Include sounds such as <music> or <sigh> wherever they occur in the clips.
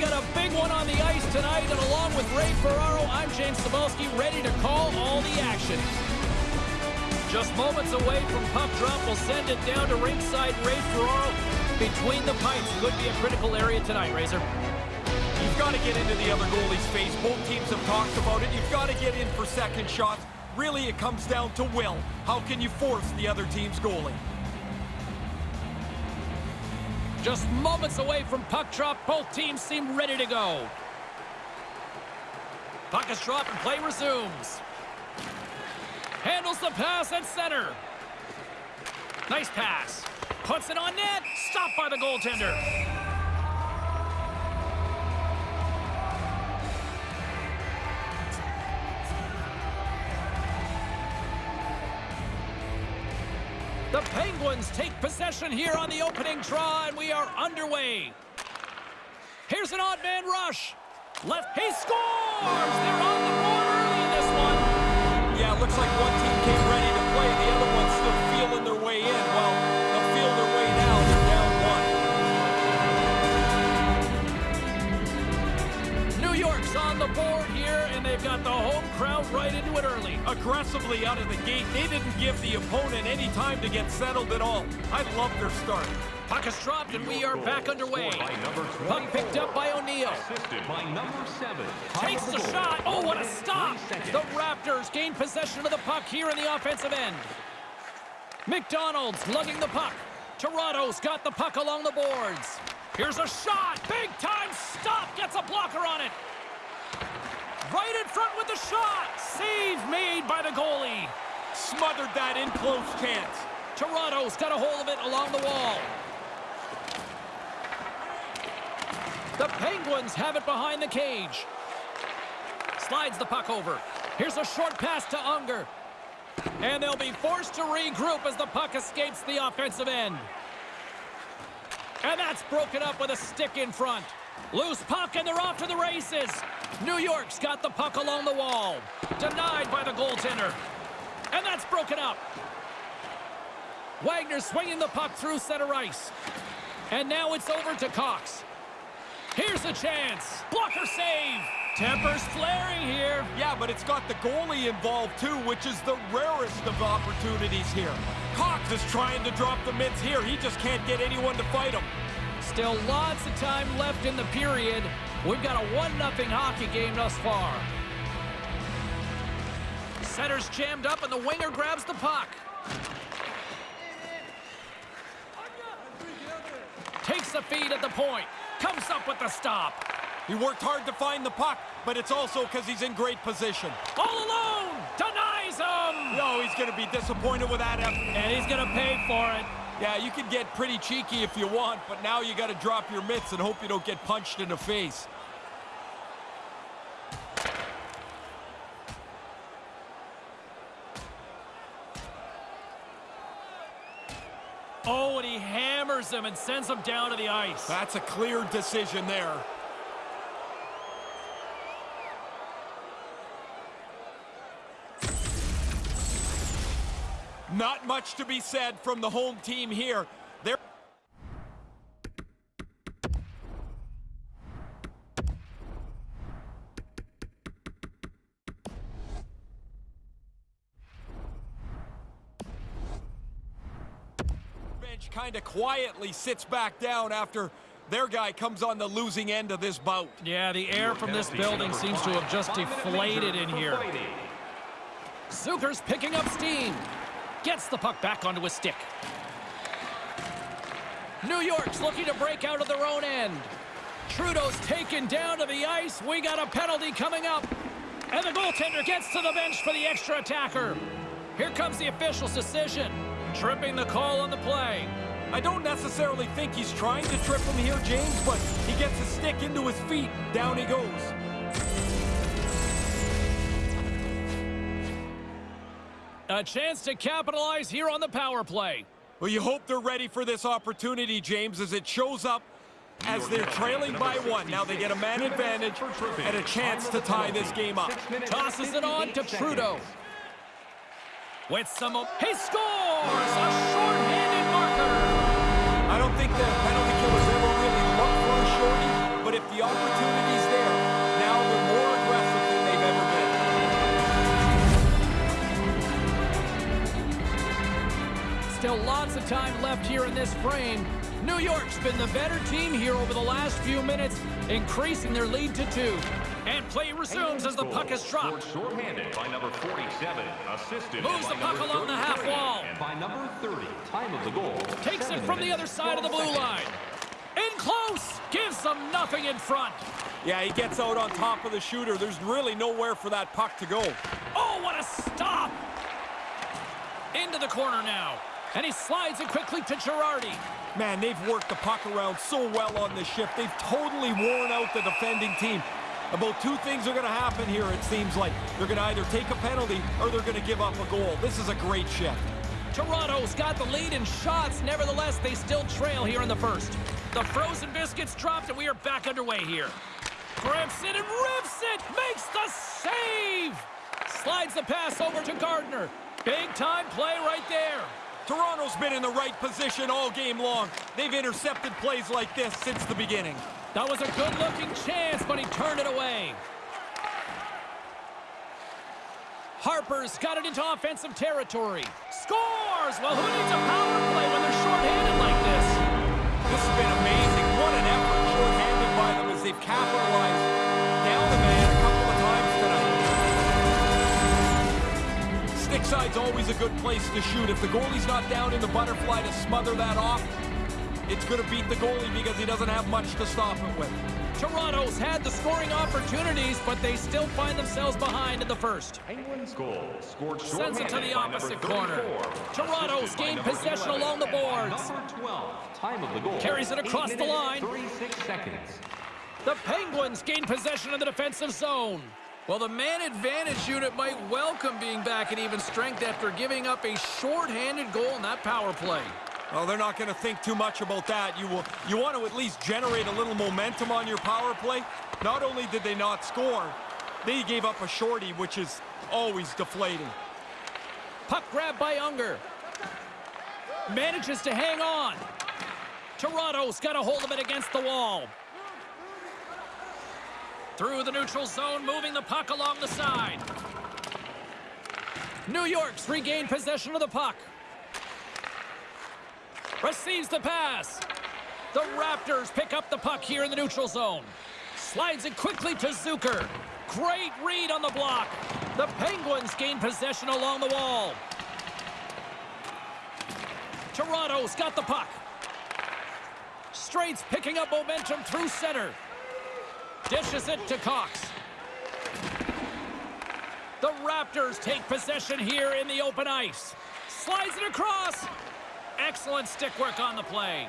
Got a big one on the ice tonight, and along with Ray Ferraro, I'm James Cybulski, ready to call all the action. Just moments away from puck drop, we'll send it down to ringside Ray Ferraro. Between the pipes could be a critical area tonight, Razor. You've got to get into the other goalie's face. Both teams have talked about it. You've got to get in for second shots. Really, it comes down to will. How can you force the other team's goalie? Just moments away from puck drop, both teams seem ready to go. Puck is dropped and play resumes. Handles the pass at center. Nice pass. Puts it on net. Stopped by the goaltender. Take possession here on the opening draw, and we are underway. Here's an odd man rush. Left, he scores! They're on the board early in this one. Yeah, looks like one Aggressively out of the gate. They didn't give the opponent any time to get settled at all. I love their start. Puck is dropped, and we are back underway. Puck picked up by O'Neill. by number seven. Takes the shot. Oh, what a stop. The Raptors gain possession of the puck here in the offensive end. McDonald's lugging the puck. Toronto's got the puck along the boards. Here's a shot. Big time stop. Gets a blocker on it. Front with the shot. Save made by the goalie. Smothered that in close chance. Toronto's got a hold of it along the wall. The Penguins have it behind the cage. Slides the puck over. Here's a short pass to Unger. And they'll be forced to regroup as the puck escapes the offensive end. And that's broken up with a stick in front. Loose puck, and they're off to the races. New York's got the puck along the wall. Denied by the goaltender. And that's broken up. Wagner swinging the puck through center ice. And now it's over to Cox. Here's a chance. Blocker save. Tempers flaring here. Yeah, but it's got the goalie involved too, which is the rarest of opportunities here. Cox is trying to drop the mitts here. He just can't get anyone to fight him. Still lots of time left in the period. We've got a 1-0 hockey game thus far. Center's jammed up and the winger grabs the puck. Takes the feed at the point. Comes up with the stop. He worked hard to find the puck, but it's also because he's in great position. All alone! Denies him! No, he's going to be disappointed with that effort. And he's going to pay for it. Yeah, you can get pretty cheeky if you want, but now you got to drop your mitts and hope you don't get punched in the face. Hammers him and sends him down to the ice. That's a clear decision there. Not much to be said from the home team here. They're bench kind of quietly sits back down after their guy comes on the losing end of this bout. Yeah, the air from this building seems to have just deflated in here. Zucker's picking up steam. Gets the puck back onto his stick. New York's looking to break out of their own end. Trudeau's taken down to the ice. We got a penalty coming up. And the goaltender gets to the bench for the extra attacker. Here comes the official's decision. Tripping the call on the play. I don't necessarily think he's trying to trip him here, James, but he gets a stick into his feet. Down he goes. A chance to capitalize here on the power play. Well, you hope they're ready for this opportunity, James, as it shows up as they're trailing by one. Now they get a man advantage and a chance to tie this game up. Tosses it on to Trudeau. With some... He scores! opportunity's there. Now they're more aggressive than they've ever been. Still lots of time left here in this frame. New York's been the better team here over the last few minutes, increasing their lead to two. And play resumes as the puck is dropped. Short-handed by number 47, assisted Moves the puck along the half wall. And by number 30, time of the goal. Takes it from the other side of the blue line. In close, gives them nothing in front. Yeah, he gets out on top of the shooter. There's really nowhere for that puck to go. Oh, what a stop! Into the corner now. And he slides it quickly to Girardi. Man, they've worked the puck around so well on this shift. They've totally worn out the defending team. About two things are going to happen here, it seems like. They're going to either take a penalty or they're going to give up a goal. This is a great shift. Toronto's got the lead in shots. Nevertheless, they still trail here in the first. The frozen biscuits dropped, and we are back underway here. Grips it and rips it! Makes the save! Slides the pass over to Gardner. Big time play right there. Toronto's been in the right position all game long. They've intercepted plays like this since the beginning. That was a good-looking chance, but he turned it away. Harper's got it into offensive territory. Scores! Well, who needs a power play when they're shorthanded like this? Been amazing. What an effort shorthanded by them as they've capitalized. Down the man a couple of times tonight. Stick side's always a good place to shoot. If the goalie's not down in the butterfly to smother that off, it's going to beat the goalie because he doesn't have much to stop it with. Toronto's had the scoring opportunities, but they still find themselves behind in the first. Penguins goal scored Sends it to the opposite corner. Toronto's assisted gained possession along the and boards. Number 12, time of the goal. Carries it across Eight the line. 36 seconds. The Penguins gain possession of the defensive zone. Well, the man advantage unit might welcome being back at even strength after giving up a short-handed goal in that power play. Well, they're not going to think too much about that. You will. You want to at least generate a little momentum on your power play. Not only did they not score, they gave up a shorty, which is always deflating. Puck grab by Unger. Manages to hang on. Toronto's got a hold of it against the wall. Through the neutral zone, moving the puck along the side. New York's regained possession of the puck. Receives the pass. The Raptors pick up the puck here in the neutral zone. Slides it quickly to Zucker. Great read on the block. The Penguins gain possession along the wall. Toronto's got the puck. Straight's picking up momentum through center. Dishes it to Cox. The Raptors take possession here in the open ice. Slides it across. Excellent stick work on the play.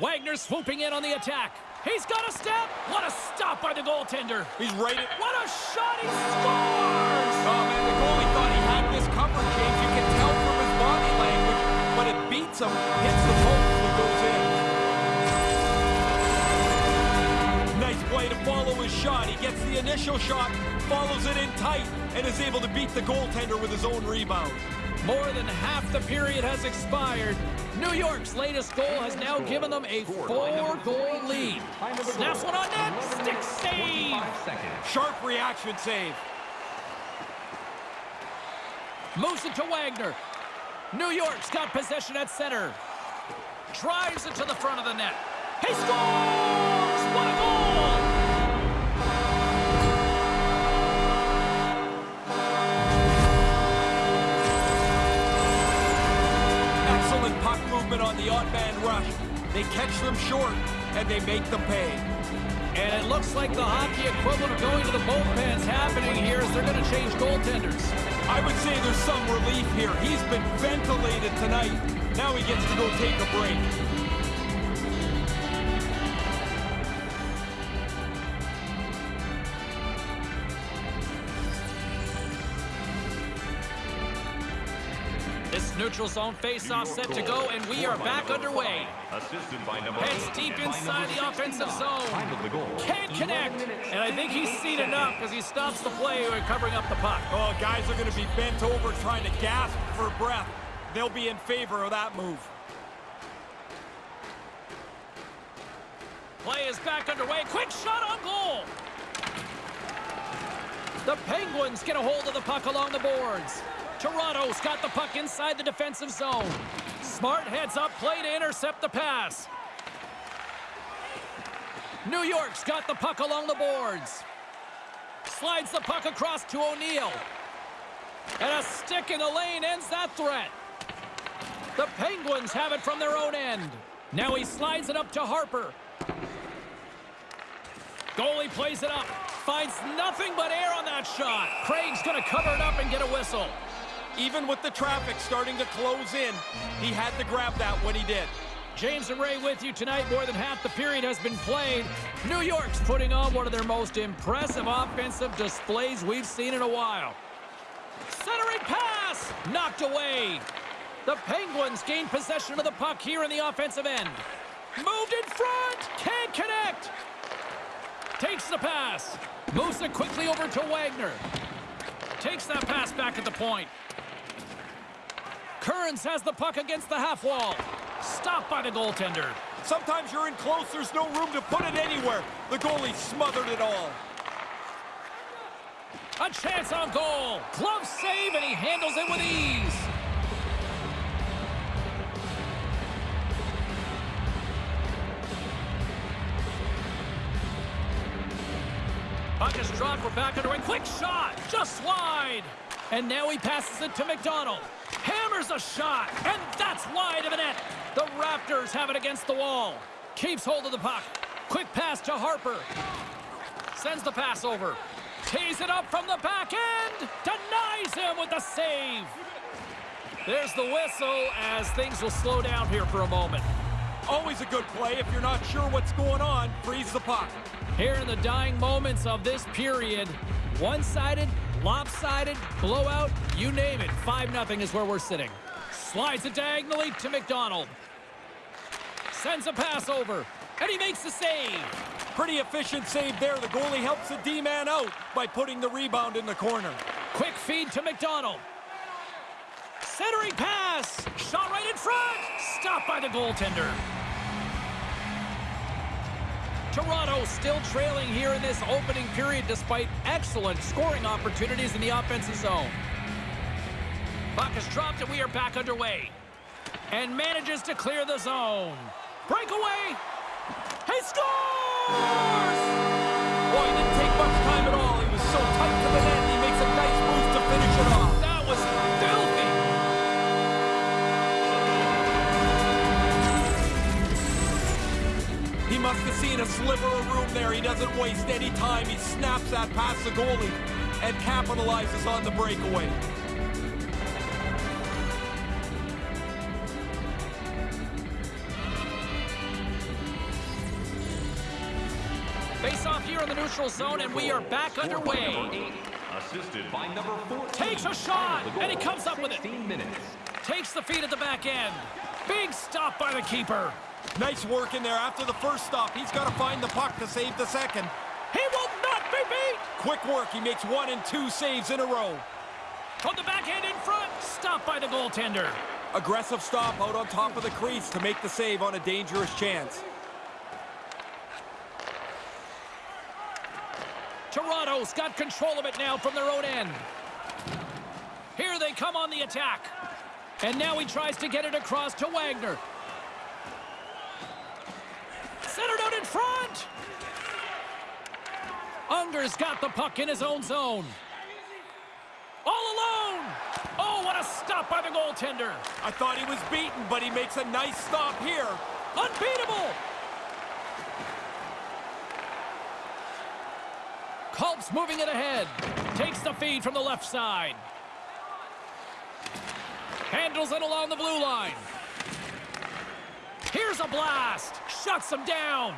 Wagner swooping in on the attack. He's got a step. What a stop by the goaltender. He's right at. What a shot. He scores. Oh man, the goalie thought he had this covered, James. You can tell from his body language, but it beats him, hits the post, and goes in. Nice play to follow his shot. He gets the initial shot, follows it in tight, and is able to beat the goaltender with his own rebound. More than half the period has expired. New York's latest goal has now given them a four-goal lead. Snaps one on net. Stick save. Sharp reaction save. Moves it to Wagner. New York's got possession at center. Drives it to the front of the net. He scores! The odd man rush. They catch them short, and they make them pay. And it looks like the hockey equivalent of going to the bullpen's happening here as they're going to change goaltenders. I would say there's some relief here. He's been ventilated tonight. Now he gets to go take a break. Neutral zone face-off set to go, and we are back underway. By Heads deep inside the offensive zone. Time of the goal. Can't connect. And I think he's seen enough because he stops the play by covering up the puck. Oh, guys are going to be bent over trying to gasp for breath. They'll be in favor of that move. Play is back underway. Quick shot on goal. The Penguins get a hold of the puck along the boards. Toronto's got the puck inside the defensive zone. Smart heads up play to intercept the pass. New York's got the puck along the boards. Slides the puck across to O'Neill. And a stick in the lane ends that threat. The Penguins have it from their own end. Now he slides it up to Harper. Goalie plays it up. Finds nothing but air on that shot. Craig's going to cover it up and get a whistle. Even with the traffic starting to close in, he had to grab that when he did. James and Ray with you tonight. More than half the period has been played. New York's putting on one of their most impressive offensive displays we've seen in a while. Centering pass! Knocked away. The Penguins gain possession of the puck here in the offensive end. Moved in front! Can't connect! Takes the pass. Moves it quickly over to Wagner. Takes that pass back at the point. Kearns has the puck against the half wall. Stopped by the goaltender. Sometimes you're in close, there's no room to put it anywhere. The goalie smothered it all. A chance on goal. Glove save, and he handles it with ease. Puck is dropped. We're back under a quick shot. Just wide. And now he passes it to McDonald. Hammers a shot. And that's wide of a net. The Raptors have it against the wall. Keeps hold of the puck. Quick pass to Harper. Sends the pass over. Tees it up from the back end. Denies him with the save. There's the whistle as things will slow down here for a moment. Always a good play if you're not sure what's going on. Freeze the puck. Here in the dying moments of this period, one-sided, lopsided, blowout, you name it. 5-0 is where we're sitting. Slides it diagonally to McDonald. Sends a pass over, and he makes the save. Pretty efficient save there. The goalie helps the D-man out by putting the rebound in the corner. Quick feed to McDonald. Centering pass. Shot right in front. Stopped by the goaltender. Toronto still trailing here in this opening period despite excellent scoring opportunities in the offensive zone. Puck is dropped and we are back underway. And manages to clear the zone. Breakaway. He scores! Boy, seen a sliver of room there. He doesn't waste any time. He snaps that past the goalie and capitalizes on the breakaway. Face off here in the neutral zone, and we are back underway. Assisted by number 14. Takes a shot, and he comes up with it. minutes. Takes the feed at the back end. Big stop by the keeper. Nice work in there. After the first stop, he's got to find the puck to save the second. He will not be beat. Quick work. He makes one and two saves in a row. From the backhand in front. Stopped by the goaltender. Aggressive stop out on top of the crease to make the save on a dangerous chance. Toronto's got control of it now from their own end. Here they come on the attack. And now he tries to get it across to Wagner. Centered out in front. Unger's got the puck in his own zone. All alone. Oh, what a stop by the goaltender. I thought he was beaten, but he makes a nice stop here. Unbeatable! Culp's moving it ahead. Takes the feed from the left side. Handles it along the blue line. Here's a blast. Shuts him down.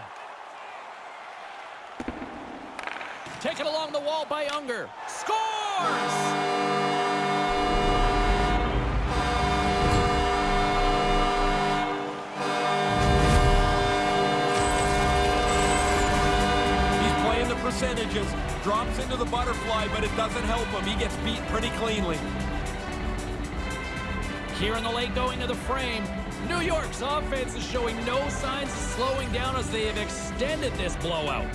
Taken along the wall by Unger. Scores! He's playing the percentages, drops into the butterfly, but it doesn't help him. He gets beat pretty cleanly. Here in the late going to the frame, New York's offense is showing no signs of slowing down as they have extended this blowout.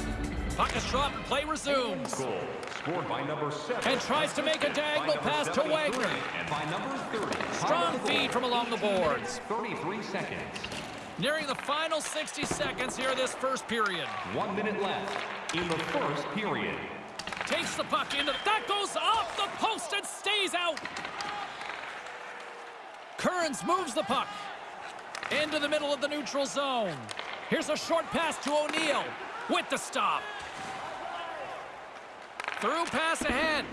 Puck is dropped and play resumes. Goal scored by number seven. And tries to make a diagonal pass to Wagner. And by number 30. Strong feed from along the boards. 33 seconds. Nearing the final 60 seconds here this first period. One minute left in the first period. Takes the puck into... The that goes off the post and stays out. Kearns moves the puck into the middle of the neutral zone. Here's a short pass to O'Neill with the stop. Through pass ahead.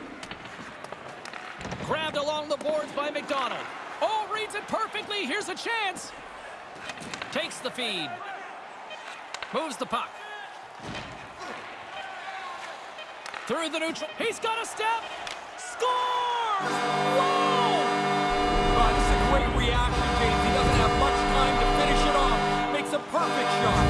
Grabbed along the boards by McDonald. Oh, reads it perfectly. Here's a chance. Takes the feed. Moves the puck. Through the neutral. He's got a step. Scores! Whoa! Perfect shot.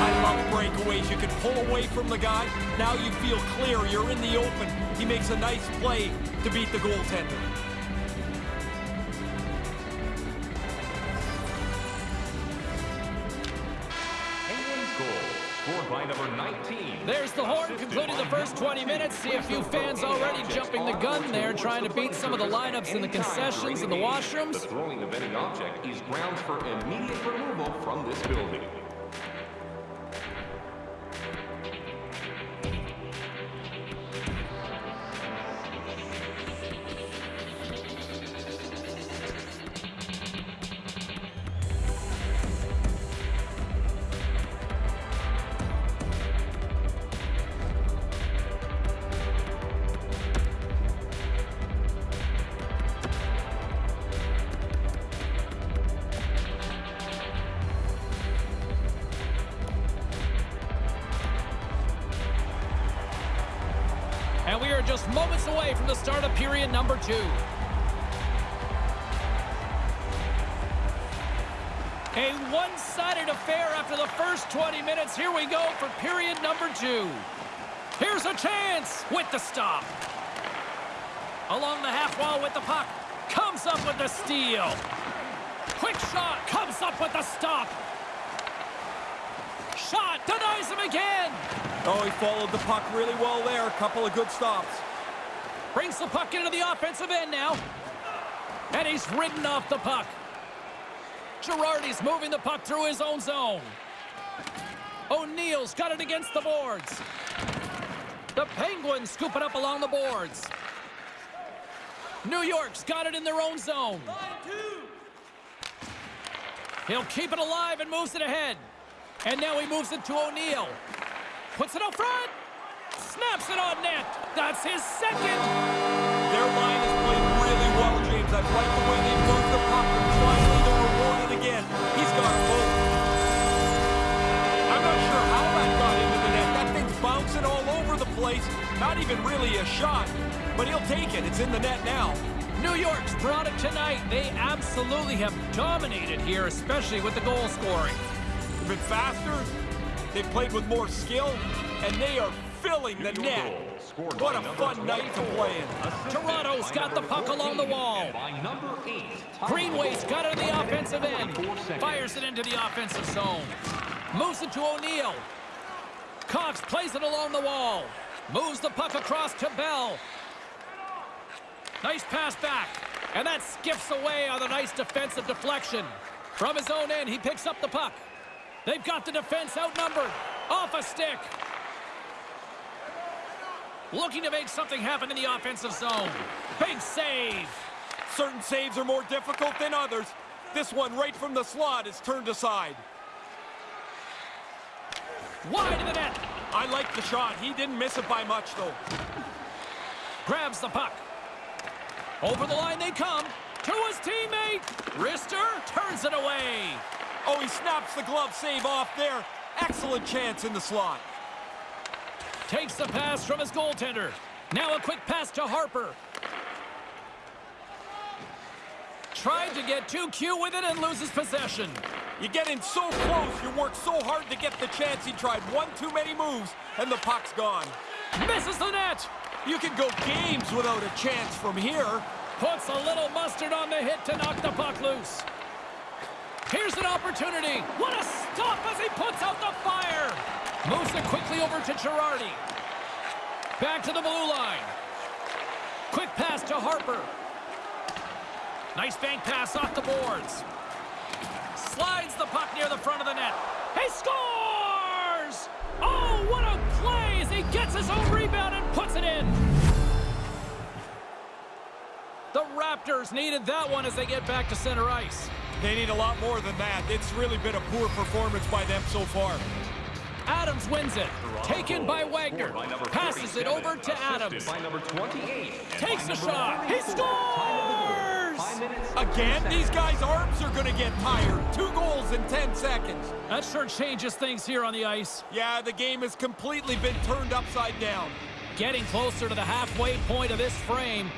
I love breakaways. You can pull away from the guy. Now you feel clear. You're in the open. He makes a nice play to beat the goaltender. By number 19. There's the horn concluding the first 20 minutes. See a few fans already jumping the gun there, trying to beat some of the lineups in the concessions and the washrooms. The throwing of any object is grounds for immediate removal from this building. Comes up with the steal. Quick shot. Comes up with the stop. Shot. Denies him again. Oh, he followed the puck really well there. A couple of good stops. Brings the puck into the offensive end now. And he's ridden off the puck. Girardi's moving the puck through his own zone. O'Neill's got it against the boards. The Penguins scoop it up along the boards. New York's got it in their own zone. He'll keep it alive and moves it ahead. And now he moves it to O'Neill. Puts it up front. Snaps it on net. That's his second. Their line has played really well, James. I like the way they moved the puck, finally they're rewarded again. He's got both. I'm not sure how that got into the net. That thing's bouncing all over the place. Not even really a shot, but he'll take it. It's in the net now. New York's brought it tonight. They absolutely have dominated here, especially with the goal scoring. They've been faster, they've played with more skill, and they are filling the net. What a fun night to play in. Toronto's got the puck along the wall. Greenway's got it in the offensive end. Fires it into the offensive zone. Moves it to O'Neill. Cox plays it along the wall. Moves the puck across to Bell. Nice pass back. And that skips away on a nice defensive deflection. From his own end, he picks up the puck. They've got the defense outnumbered. Off a stick. Looking to make something happen in the offensive zone. Big save. Certain saves are more difficult than others. This one right from the slot is turned aside. Wide of the net. I like the shot. He didn't miss it by much, though. grabs the puck. Over the line they come. To his teammate. Rister turns it away. Oh, he snaps the glove save off there. Excellent chance in the slot. Takes the pass from his goaltender. Now a quick pass to Harper. Tried to get too cute with it and loses possession. You get in so close, you work so hard to get the chance. He tried one too many moves, and the puck's gone. Misses the net. You can go games without a chance from here. Puts a little mustard on the hit to knock the puck loose. Here's an opportunity. What a stop as he puts out the fire. Moves it quickly over to Girardi. Back to the blue line. Quick pass to Harper. Nice bank pass off the boards. Slides the puck near the front of the net. Rebound puts it in. The Raptors needed that one as they get back to center ice. They need a lot more than that. It's really been a poor performance by them so far. Adams wins it. Taken by Wagner. Scored by number Passes it over to Adams. By number 28. and Takes a shot. He 44. Time of the goal. scores! Again, these guys' arms are going to get tired. Two goals in 10 seconds. That sure changes things here on the ice. Yeah, the game has completely been turned upside down. Getting closer to the halfway point of this frame.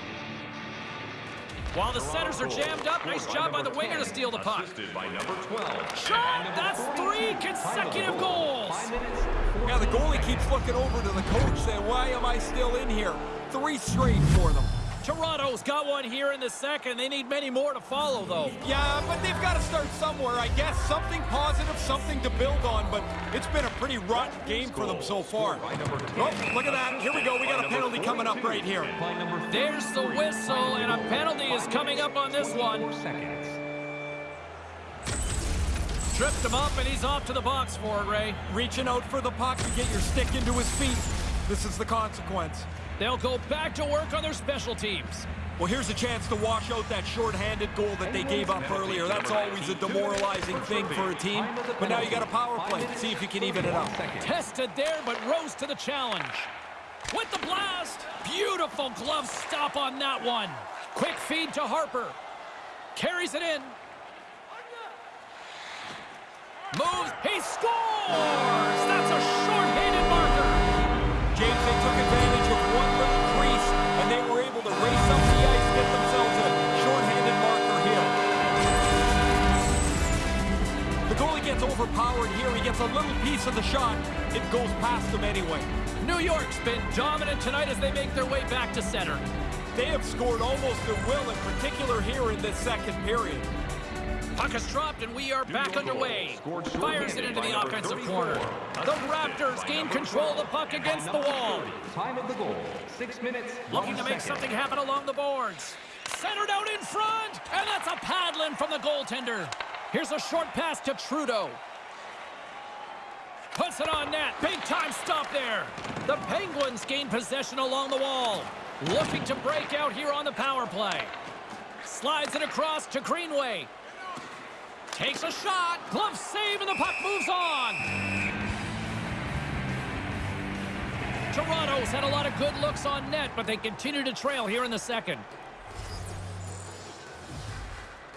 While the centers are jammed up, nice job by the winger to steal the puck. By number 12. Shot! That's three consecutive goals! Now the goalie keeps looking over to the coach saying, why am I still in here? Three straight for them. Toronto's got one here in the second. They need many more to follow, though. Yeah, but they've got to start somewhere, I guess. Something positive, something to build on, but it's been a pretty rotten game for them so far. by number 10. Oh, look at that. Here we go. We got a penalty coming up right here. and By number There's the whistle, and a penalty is coming up on this one. Tripped him up, and he's off to the box for it, Ray. Reaching out for the puck to get your stick into his feet. This is the consequence. They'll go back to work on their special teams. Well, here's a chance to wash out that short-handed goal that they gave up earlier. That's always a demoralizing thing for a team. But now you got a power play. See if you can even it up. Tested there, but rose to the challenge. With the blast. Beautiful glove stop on that one. Quick feed to Harper. Carries it in. Moves. He scores! That's a. James, they took advantage of one little crease, and they were able to race up the ice, get themselves a short-handed marker here. The goalie gets overpowered here. He gets a little piece of the shot. It goes past him anyway. New York's been dominant tonight as they make their way back to center. They have scored almost at will, in particular here in this second period. Puck is dropped and we are back underway. Fires it into the offensive 34. corner. The Raptors gain control of the puck against the wall. Time of the goal, six minutes, Looking to make something happen along the boards. Centered out in front, and that's a paddling from the goaltender. Here's a short pass to Trudeau. Puts it on net. Big time stop there. The Penguins gain possession along the wall. Looking to break out here on the power play. Slides it across to Greenway. Takes a shot. Glove save, and the puck moves on. Toronto's had a lot of good looks on net, but they continue to trail here in the second.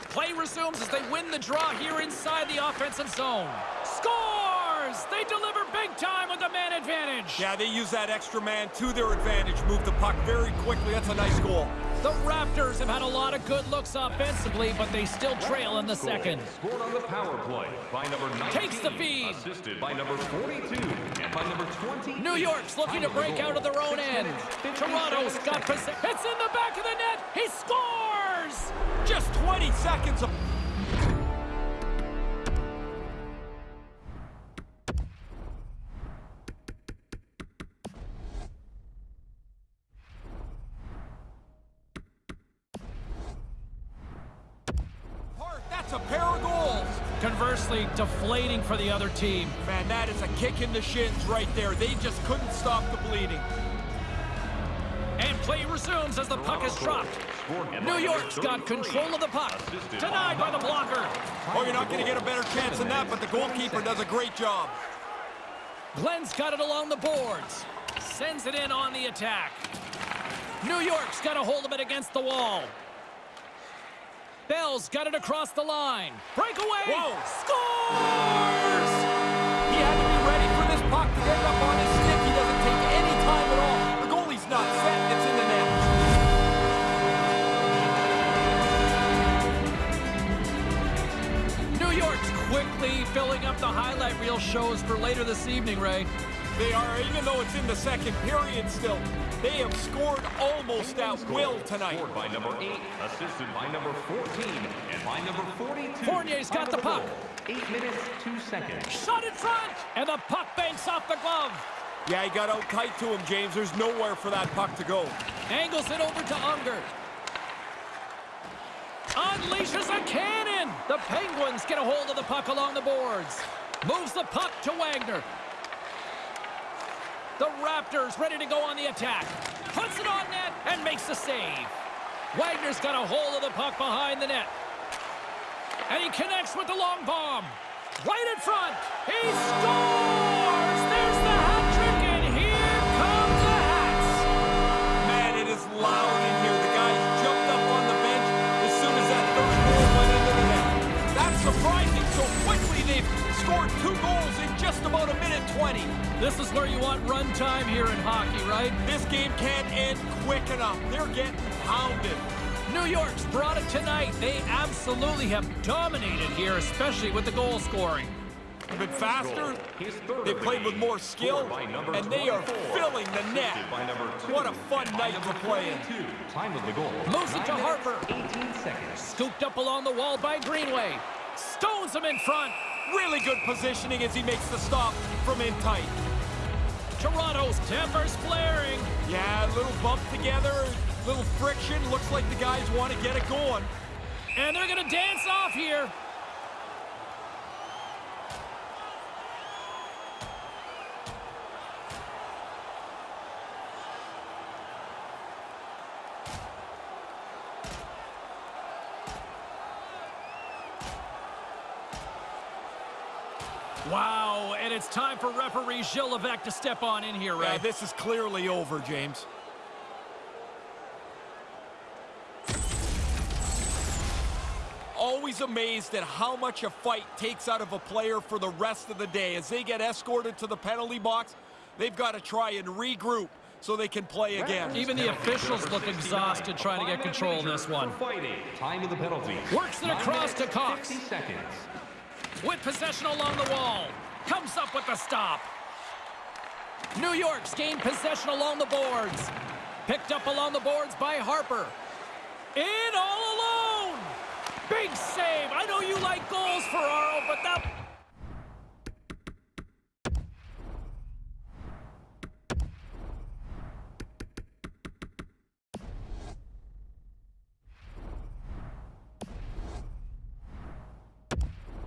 Play resumes as they win the draw here inside the offensive zone. Scores! They deliver big time with the man advantage. Yeah, they use that extra man to their advantage, move the puck very quickly. That's a nice goal. The Raptors have had a lot of good looks offensively, but they still trail in the second. Scored on the power play by number 19. Takes the feed. Assisted by number 42 and by number 20. New York's looking to break out of their own end. Toronto's got possession. It's in the back of the net. He scores! Just 20 seconds of... Conversely, deflating for the other team. Man, that is a kick in the shins right there. They just couldn't stop the bleeding. And play resumes as the puck is dropped. New York's got control of the puck. Denied by the blocker. Oh, you're not going to get a better chance than that, but the goalkeeper does a great job. Glenn's got it along the boards. Sends it in on the attack. New York's got a hold of it against the wall. Bell's got it across the line. Breakaway. Whoa. Scores! He had to be ready for this puck to get up on his stick. He doesn't take any time at all. The goalie's not set, it's in the net. New York's quickly filling up the highlight reel shows for later this evening, Ray. They are, even though it's in the second period still, they have scored almost at will tonight. Scored by number 8, assisted by number 14 and by number 42. Fournier's got the puck. goal, 8 minutes, 2 seconds. Shot in front! And the puck banks off the glove. Yeah, he got out tight to him, James. There's nowhere for that puck to go. Angles it over to Unger. Unleashes a cannon! The Penguins get a hold of the puck along the boards. Moves the puck to Wagner. The Raptors ready to go on the attack. Puts it on net and makes the save. Wagner's got a hold of the puck behind the net. And he connects with the long bomb. Right in front. He scores! There's the hat trick, and here come the Hats. Man, it is loud in here. The guys jumped up on the bench as soon as that third goal went into the net. That's surprising. So quickly they've scored two goals in just about a minute 20. This is where you want run time here in hockey, right? This game can't end quick enough. They're getting pounded. New York's brought it tonight. They absolutely have dominated here, especially with the goal scoring. A bit faster. They played with more skill, Scored by number and they are filling the net. Assisted by number two. What a fun night to play in. 22. Time of the goal. Moves it to Harper. 18 seconds. Scooped up along the wall by Greenway. Stones him in front. Really good positioning as he makes the stop from in tight. Toronto's tempers flaring. Yeah, a little bump together, little friction. Looks like the guys want to get it going. And they're going to dance off here. It's time for referee Gilles Levesque to step on in here, Yeah, this is clearly over, James. Always amazed at how much a fight takes out of a player for the rest of the day. As they get escorted to the penalty box, they've got to try and regroup so they can play again. Even the officials look exhausted trying to get control of this one. Fighting. Time of the penalty. Works it across to Cox. with possession along the wall. Comes up with the stop. New York's gained possession along the boards. Picked up along the boards by Harper. In all alone. Big save. I know you like goals, Ferraro, but that...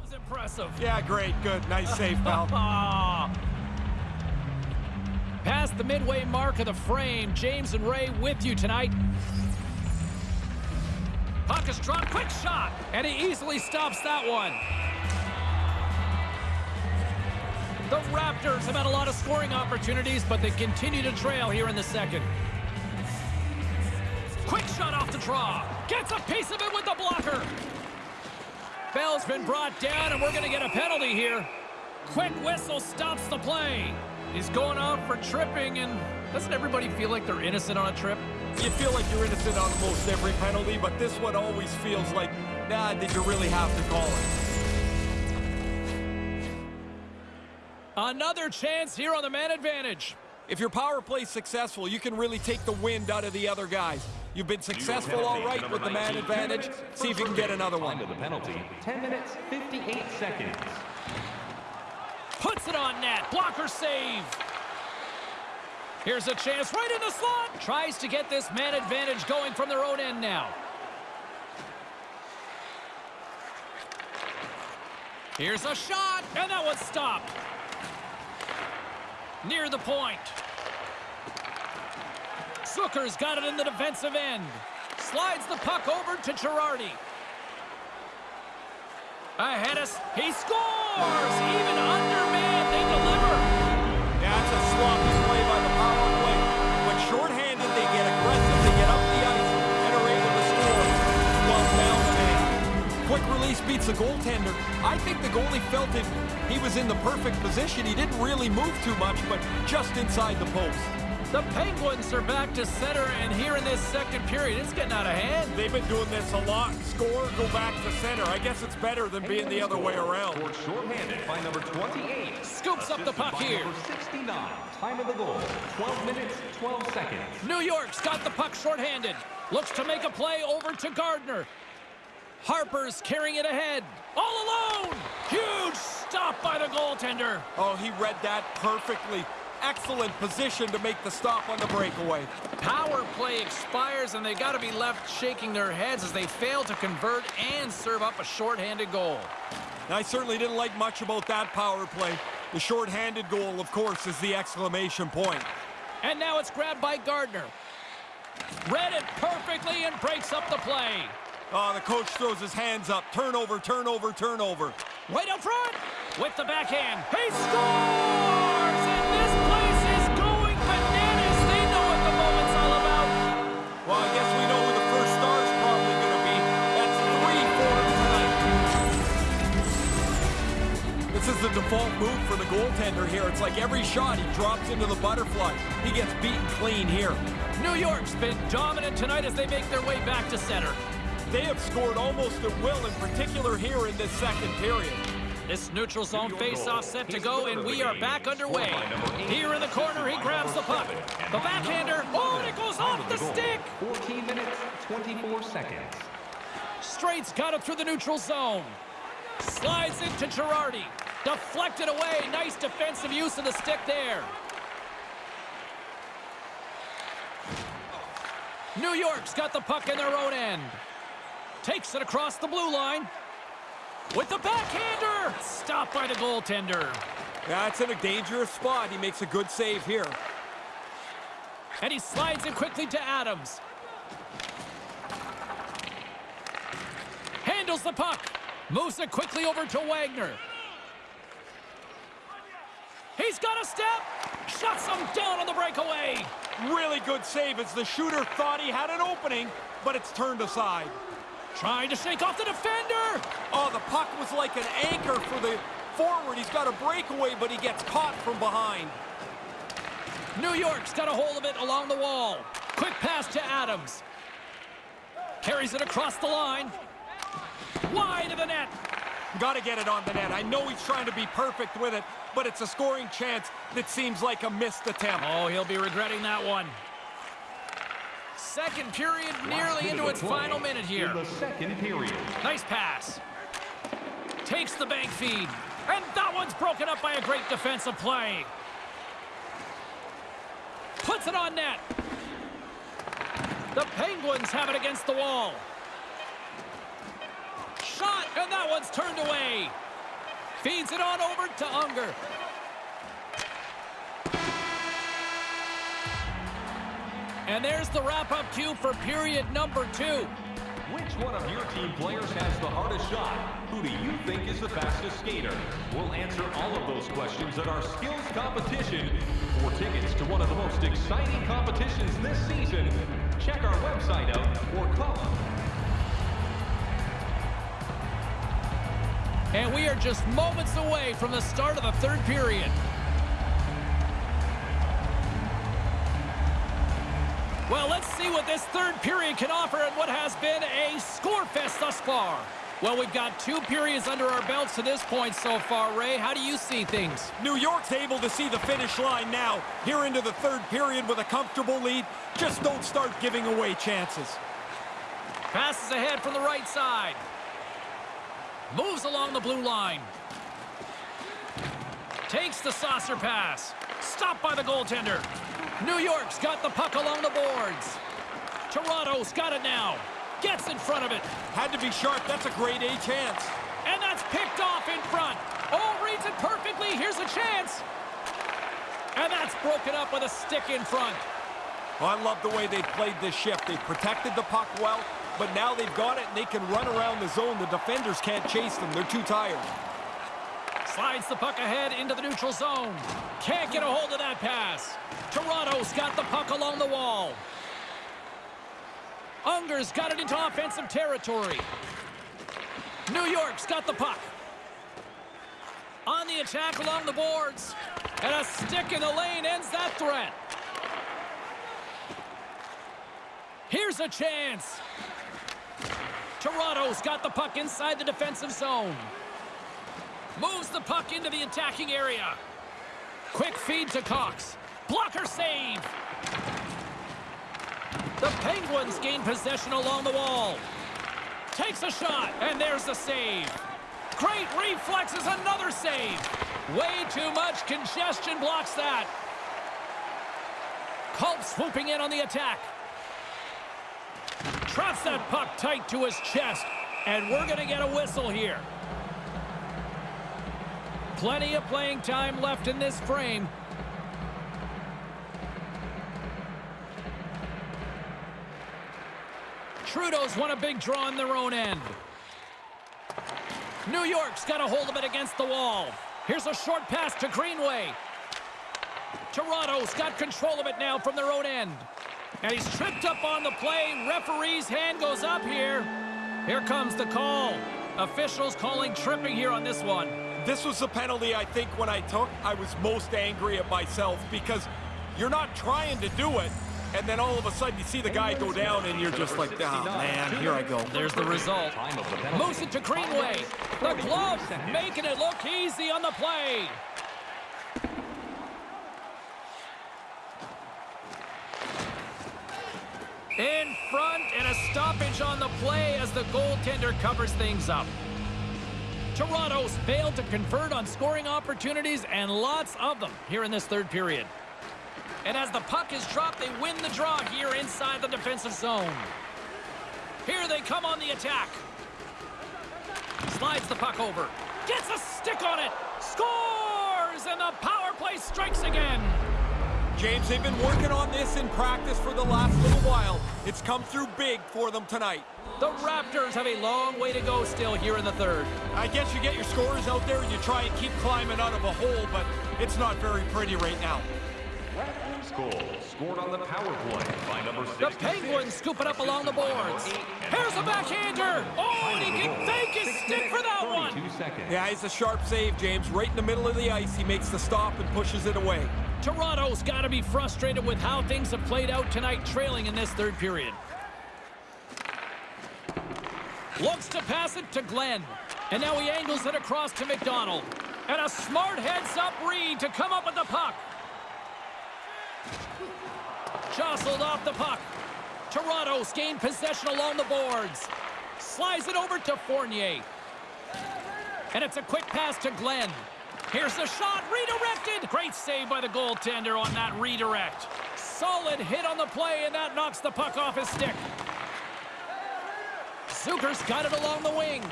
was impressive. Yeah, great, good, nice save, pal. <laughs> Past the midway mark of the frame, James and Ray with you tonight. Puck is dropped, quick shot, and he easily stops that one. The Raptors have had a lot of scoring opportunities, but they continue to trail here in the second. Quick shot off the draw. Gets a piece of it with the blocker. Bell's been brought down, and we're going to get a penalty here. Quick whistle stops the play. He's going off for tripping, and doesn't everybody feel like they're innocent on a trip? You feel like you're innocent on most every penalty, but this one always feels like, nah, did you really have to call it? Another chance here on the man advantage. If your power play's successful, you can really take the wind out of the other guys. You've been successful all right with the man advantage. See if you can get another one. the penalty. 10 minutes, 58 seconds. Puts it on net. Blocker save. Here's a chance right in the slot. Tries to get this man advantage going from their own end now. Here's a shot, and that one's stopped. Near the point. Zucker's got it in the defensive end. Slides the puck over to Girardi. Ahead he scores! Even under man, they deliver. It's a sloppy play by the power play. When shorthanded, they get aggressive, they get up the ice, and are able to score while down the man. Quick release beats the goaltender. I think the goalie felt it. He was in the perfect position. He didn't really move too much, but just inside the post. The Penguins are back to center, and here in this second period, it's getting out of hand. They've been doing this a lot. Score, go back to center. I guess it's better than being the other way around. Scored shorthanded by number 28. Scoops up the puck by here. 69. Time of the goal. 12 minutes, 12 seconds. New York's got the puck shorthanded. Looks to make a play over to Gardner. Harper's carrying it ahead. All alone. Huge stop by the goaltender. Oh, he read that perfectly. Excellent position to make the stop on the breakaway. Power play expires, and they got to be left shaking their heads as they fail to convert and serve up a shorthanded goal. I certainly didn't like much about that power play. The shorthanded goal, of course, is the exclamation point. And now it's grabbed by Gardner. Read it perfectly and breaks up the play. Oh, the coach throws his hands up. Turnover, turnover, turnover. Right up front with the backhand. He scores! Well, I guess we know who the first star is probably going to be. That's three for tonight. This is the default move for the goaltender here. It's like every shot he drops into the butterfly. He gets beaten clean here. New York's been dominant tonight as they make their way back to center. They have scored almost at will, in particular here in this second period. This neutral zone face-off set to go, and we are back underway. Here in the corner, he grabs the puck. The backhander, oh, and it goes off the stick! 14 minutes, 24 seconds. Straight's got it through the neutral zone. Slides into Girardi. Deflected away. Nice defensive use of the stick there. New York's got the puck in their own end. Takes it across the blue line. With the backhander! Stopped by the goaltender. That's in a dangerous spot. He makes a good save here. And he slides it quickly to Adams. Handles the puck. Moves it quickly over to Wagner. He's got a step. Shuts him down on the breakaway. Really good save as the shooter thought he had an opening, but it's turned aside. Trying to shake off the defender. Oh, the puck was like an anchor for the forward. He's got a breakaway, but he gets caught from behind. New York's got a hold of it along the wall. Quick pass to Adams. Carries it across the line. Wide of the net. Got to get it on the net. I know he's trying to be perfect with it, but it's a scoring chance that seems like a missed attempt. Oh, he'll be regretting that one. Second period nearly into its final minute here. In the second period. Nice pass. Takes the bank feed. And that one's broken up by a great defensive play. Puts it on net. The Penguins have it against the wall. Shot, and that one's turned away. Feeds it on over to Unger. And there's the wrap-up cue for period number two. Which one of your team players has the hardest shot? Who do you think is the fastest skater? We'll answer all of those questions at our skills competition. For tickets to one of the most exciting competitions this season, check our website out or call us. And we are just moments away from the start of the third period. Well, let's see what this third period can offer and what has been a score fest thus far. Well, we've got two periods under our belts to this point so far, Ray. How do you see things? New York's able to see the finish line now. Here into the third period with a comfortable lead. Just don't start giving away chances. Passes ahead from the right side. Moves along the blue line. Takes the saucer pass. Stopped by the goaltender. New York's got the puck along the boards. Toronto's got it now. Gets in front of it. Had to be sharp. That's a grade A chance. And that's picked off in front. Oh, reads it perfectly. Here's a chance. And that's broken up with a stick in front. Well, I love the way they played this shift. They protected the puck well, but now they've got it and they can run around the zone. The defenders can't chase them. They're too tired. Slides the puck ahead into the neutral zone. Can't get a hold of that pass. Toronto's got the puck along the wall. Unger's got it into offensive territory. New York's got the puck. On the attack along the boards. And a stick in the lane ends that threat. Here's a chance. Toronto's got the puck inside the defensive zone. Moves the puck into the attacking area. Quick feed to Cox. Blocker save. The Penguins gain possession along the wall. Takes a shot, and there's the save. Great reflexes, another save. Way too much congestion blocks that. Culp swooping in on the attack. Traps that puck tight to his chest. And we're going to get a whistle here. Plenty of playing time left in this frame. Trudeau's won a big draw in their own end. New York's got a hold of it against the wall. Here's a short pass to Greenway. Toronto's got control of it now from their own end. And he's tripped up on the play. Referee's hand goes up here. Here comes the call. Officials calling tripping here on this one. This was the penalty I think when I took, I was most angry at myself because you're not trying to do it, and then all of a sudden you see the guy go down and you're just like, oh man, here I go. There's the result. Moves it to Greenway. The glove making it look easy on the play. In front and a stoppage on the play as the goaltender covers things up. Toronto's failed to convert on scoring opportunities and lots of them here in this third period. And as the puck is dropped, they win the draw here inside the defensive zone. Here they come on the attack. Slides the puck over. Gets a stick on it. Scores! And the power play strikes again. James, they've been working on this in practice for the last little while. It's come through big for them tonight. The Raptors have a long way to go still here in the third. I guess you get your scores out there and you try and keep climbing out of a hole, but it's not very pretty right now. Goal scored on the power play by number The Penguins scoop it up along the boards. Here's a backhander. Oh, and he can fake his stick for that one. Yeah, it's a sharp save, James. Right in the middle of the ice, he makes the stop and pushes it away. Toronto's got to be frustrated with how things have played out tonight, trailing in this third period. Looks to pass it to Glenn. And now he angles it across to McDonald. And a smart heads-up read to come up with the puck. Jostled off the puck. Toronto's gained possession along the boards. Slides it over to Fournier. And it's a quick pass to Glenn. Here's the shot, redirected. Great save by the goaltender on that redirect. Solid hit on the play, and that knocks the puck off his stick. Zucker's got it along the wing.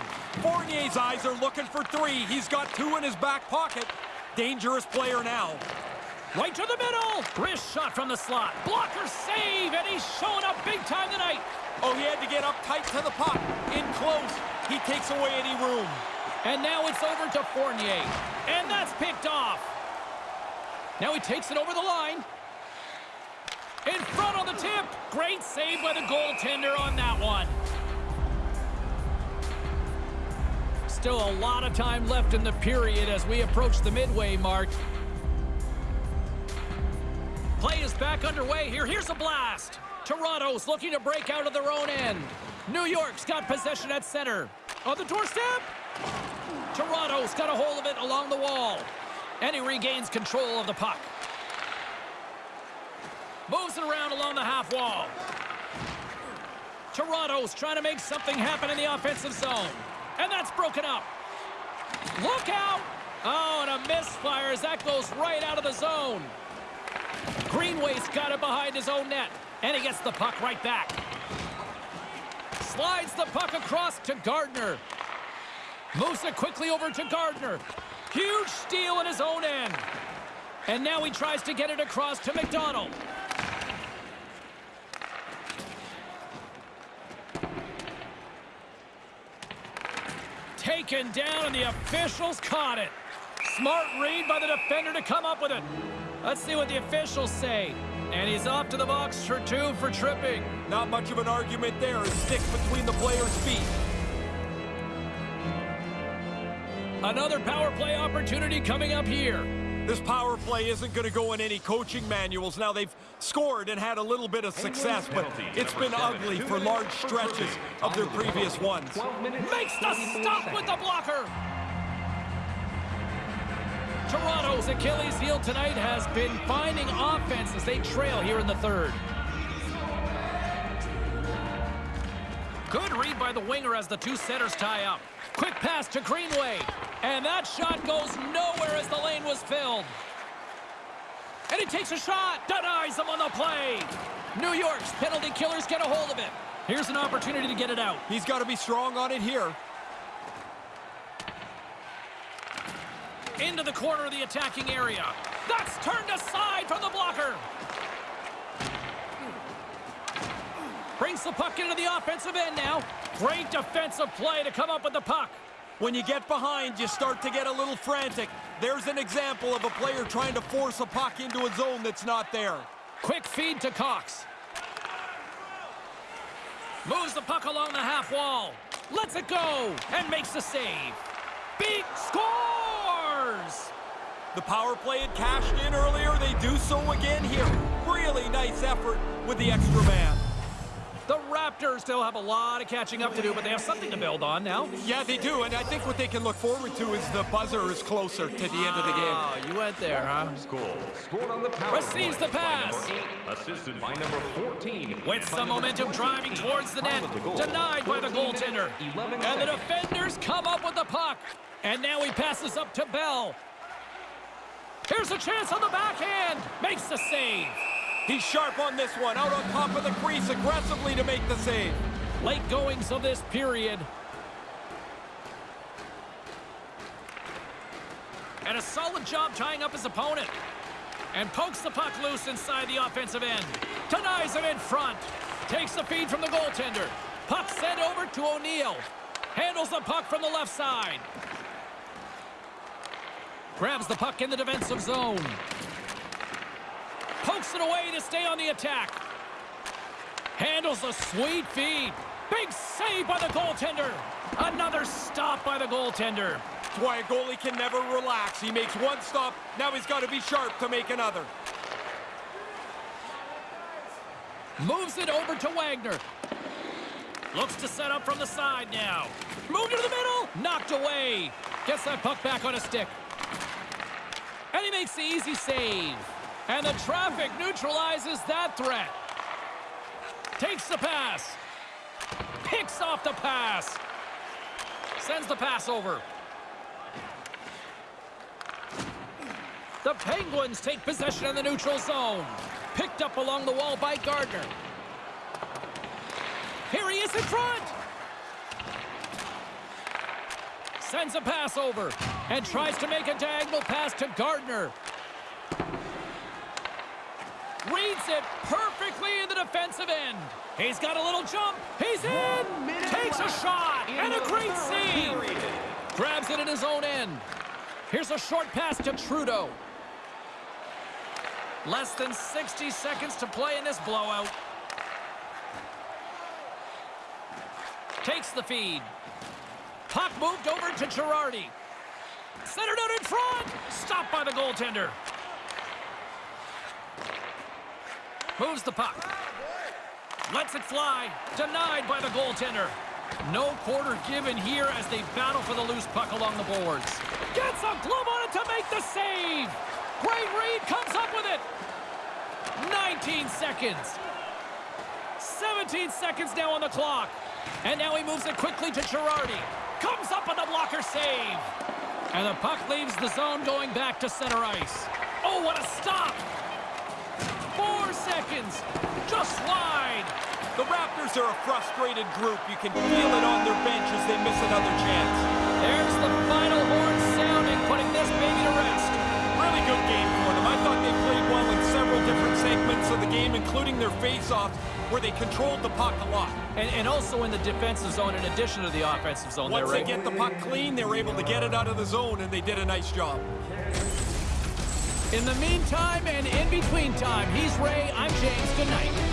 Fournier's eyes are looking for three. He's got two in his back pocket. Dangerous player now. Right to the middle. Wrist shot from the slot. Blocker save, and he's showing up big time tonight. Oh, he had to get up tight to the puck. In close. He takes away any room. And now it's over to Fournier. And that's picked off. Now he takes it over the line. In front on the tip. Great save by the goaltender on that one. Still a lot of time left in the period as we approach the midway mark. Play is back underway here. Here's a blast. Toronto's looking to break out of their own end. New York's got possession at center. On the doorstep. Toronto's got a hold of it along the wall. And he regains control of the puck. Moves it around along the half wall. Toronto's trying to make something happen in the offensive zone. And that's broken up. Look out! Oh, and a misfire as that goes right out of the zone. Greenway's got it behind his own net. And he gets the puck right back. Slides the puck across to Gardner. Moves it quickly over to Gardner. Huge steal in his own end. And now he tries to get it across to McDonald. Taken down, and the officials caught it. Smart read by the defender to come up with it. Let's see what the officials say. And he's off to the box for two for tripping. Not much of an argument there. A stick between the player's feet. Another power play opportunity coming up here. This power play isn't going to go in any coaching manuals. Now, they've scored and had a little bit of success, but it's been ugly for large stretches of their previous ones. Makes the stop with the blocker. Toronto's Achilles heel tonight has been finding offense as they trail here in the third. Good read by the winger as the two centers tie up. Quick pass to Greenway. And that shot goes nowhere as the lane was filled. And he takes a shot. Denies him on the play. New York's penalty killers get a hold of it. Here's an opportunity to get it out. He's got to be strong on it here. Into the corner of the attacking area. That's turned aside from the blocker. Brings the puck into the offensive end now. Great defensive play to come up with the puck. When you get behind, you start to get a little frantic. There's an example of a player trying to force a puck into a zone that's not there. Quick feed to Cox. Moves the puck along the half wall. Lets it go and makes the save. Beat scores! The power play had cashed in earlier. They do so again here. Really nice effort with the extra man. The Raptors still have a lot of catching up to do, but they have something to build on now. Yeah, they do, and I think what they can look forward to is the buzzer is closer to the end of the game. Oh, you went there, huh? Goal scored on the power Receives the pass. number eight, assisted by number 14. With some momentum driving towards the net. Denied by the goaltender. And the defenders come up with the puck. And now he passes up to Bell. Here's a chance on the backhand. Makes the save. He's sharp on this one, out on top of the crease aggressively to make the save. Late goings of this period. And a solid job tying up his opponent. And pokes the puck loose inside the offensive end. Denies him in front. Takes the feed from the goaltender. Puck sent over to O'Neill. Handles the puck from the left side. Grabs the puck in the defensive zone. Pokes it away to stay on the attack. Handles a sweet feed. Big save by the goaltender. Another stop by the goaltender. That's why a goalie can never relax. He makes one stop, now he's got to be sharp to make another. Moves it over to Wagner. Looks to set up from the side now. Moved into the middle. Knocked away. Gets that puck back on a stick. And he makes the easy save. And the traffic neutralizes that threat. Takes the pass. Picks off the pass. Sends the pass over. The Penguins take possession in the neutral zone. Picked up along the wall by Gardner. Here he is in front. Sends a pass over and tries to make a diagonal pass to Gardner. Reads it perfectly in the defensive end. He's got a little jump. He's in. Takes a shot and a great save. Grabs it in his own end. Here's a short pass to Trudeau. Less than 60 seconds to play in this blowout. Takes the feed. Puck moved over to Girardi. Centered out in front. Stopped by the goaltender. Moves the puck. Lets it fly. Denied by the goaltender. No quarter given here as they battle for the loose puck along the boards. Gets a glove on it to make the save. Great read comes up with it. 19 seconds. 17 seconds now on the clock. And now he moves it quickly to Girardi. Comes up with the blocker save. And the puck leaves the zone going back to center ice. Oh, what a stop. Seconds. Just wide. The Raptors are a frustrated group. You can feel it on their bench as they miss another chance. There's the final horn sounding, putting this baby to rest. Really good game for them. I thought they played well in several different segments of the game, including their face-offs, where they controlled the puck a lot. And, and also in the defensive zone in addition to the offensive zone Once they Ray. get the puck clean, they were able to get it out of the zone, and they did a nice job. In the meantime and in between time, he's Ray, I'm James. Good night.